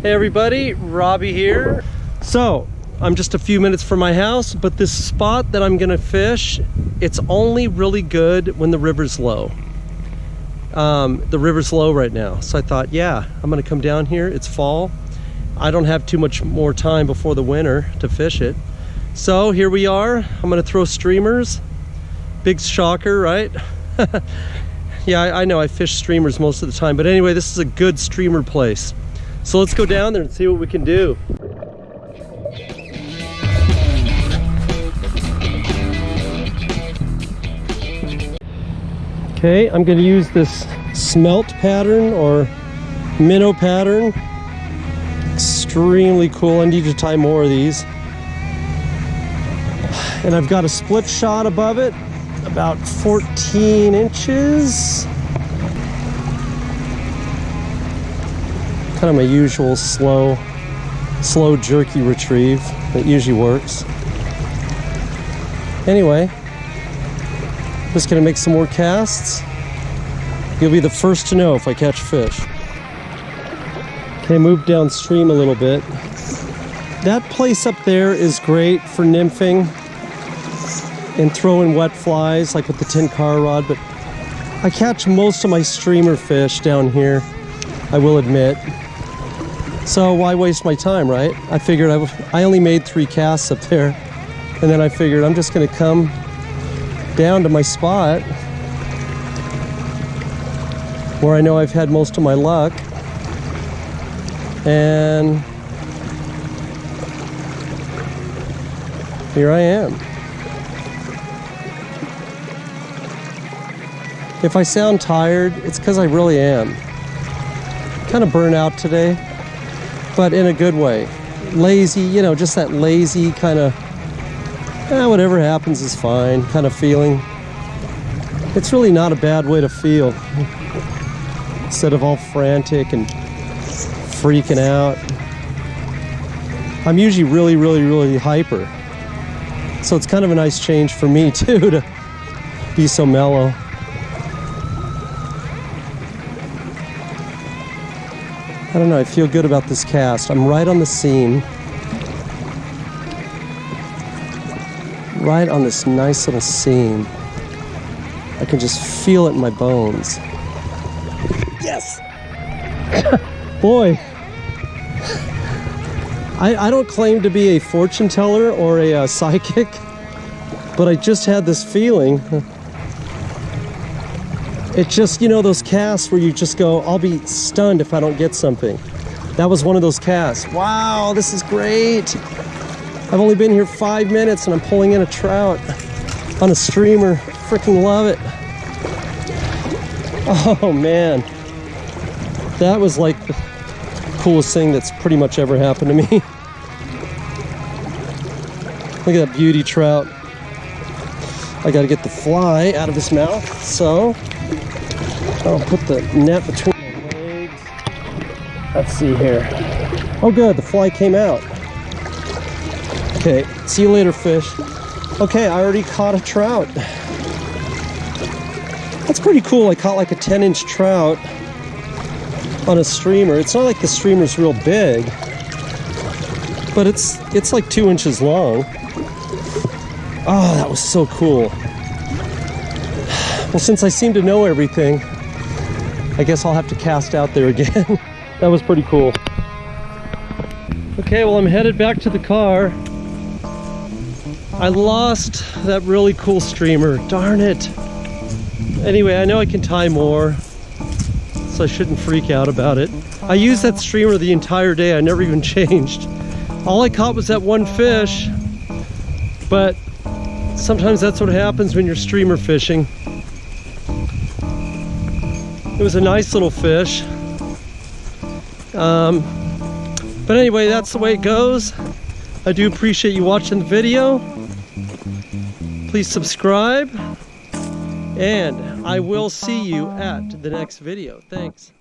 Hey everybody, Robbie here. So, I'm just a few minutes from my house, but this spot that I'm gonna fish, it's only really good when the river's low. Um, the river's low right now. So I thought, yeah, I'm gonna come down here. It's fall. I don't have too much more time before the winter to fish it. So here we are. I'm gonna throw streamers. Big shocker, right? yeah, I, I know I fish streamers most of the time, but anyway, this is a good streamer place. So let's go down there and see what we can do. Okay, I'm gonna use this smelt pattern or minnow pattern. Extremely cool, I need to tie more of these. And I've got a split shot above it, about 14 inches. Kind of my usual slow, slow jerky retrieve that usually works. Anyway, just gonna make some more casts. You'll be the first to know if I catch fish. Okay, move downstream a little bit. That place up there is great for nymphing and throwing wet flies like with the Tenkara rod, but I catch most of my streamer fish down here, I will admit. So why waste my time, right? I figured I, I only made three casts up there. And then I figured I'm just gonna come down to my spot where I know I've had most of my luck. And here I am. If I sound tired, it's because I really am. Kind of burnt out today but in a good way. Lazy, you know, just that lazy kind of, eh, whatever happens is fine kind of feeling. It's really not a bad way to feel. Instead of all frantic and freaking out. I'm usually really, really, really hyper. So it's kind of a nice change for me too to be so mellow. I don't know, I feel good about this cast. I'm right on the seam. Right on this nice little seam. I can just feel it in my bones. Yes! Boy, I, I, don't claim to be a fortune teller or a uh, psychic, but I just had this feeling it's just, you know, those casts where you just go, I'll be stunned if I don't get something. That was one of those casts. Wow, this is great. I've only been here five minutes and I'm pulling in a trout on a streamer. Freaking love it. Oh man. That was like the coolest thing that's pretty much ever happened to me. Look at that beauty trout. I gotta get the fly out of his mouth, so I'll put the net between the legs. Let's see here. Oh good, the fly came out. Okay, see you later fish. Okay, I already caught a trout. That's pretty cool. I caught like a 10 inch trout on a streamer. It's not like the streamer's real big, but it's it's like two inches long. Oh, that was so cool. Well, since I seem to know everything, I guess I'll have to cast out there again. that was pretty cool. Okay, well I'm headed back to the car. I lost that really cool streamer, darn it. Anyway, I know I can tie more, so I shouldn't freak out about it. I used that streamer the entire day, I never even changed. All I caught was that one fish, but sometimes that's what happens when you're streamer fishing. It was a nice little fish. Um, but anyway, that's the way it goes. I do appreciate you watching the video. Please subscribe. And I will see you at the next video. Thanks.